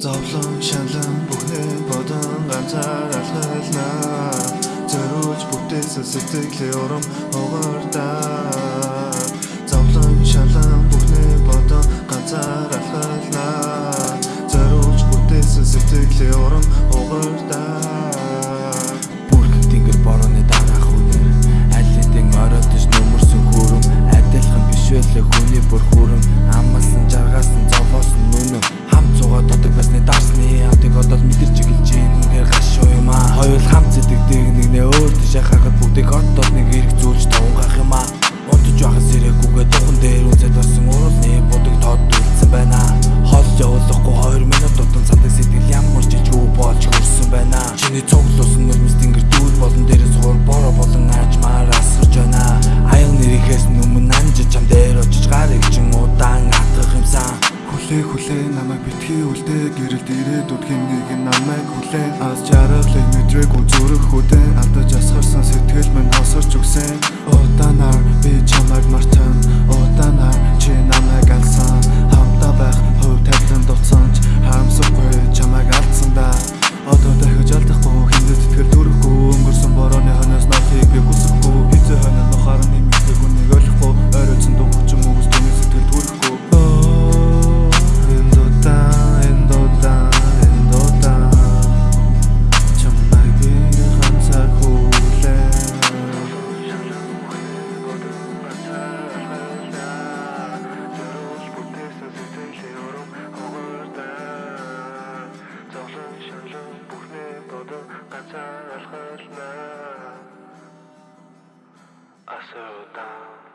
Зовлон шалан бүхнээ бодон ганцаар алхална Зориулж бүтээсэн сэтгэлээ урам угаардаа Зовлон шалан бүхнээ бодон ганцаар алхална Зориулж бүтээсэн сэтгэлээ урам угаардаа Бүрх тэнгэр борооны дараах үнээр Аллидын оройтж нүмерсэн хүрм Адилхан биш байлаа хүний бүр хүрм Амалсан жаргасан хоёул хамт зэдэгдэг нэг нэ өөр тийш хахад бүгдийг хот дотны Хи үлдээ гэрэлт ирээдүйд хин нэг намайг хүлээн. Аз жаргалыг мэдрээгүй I settle down.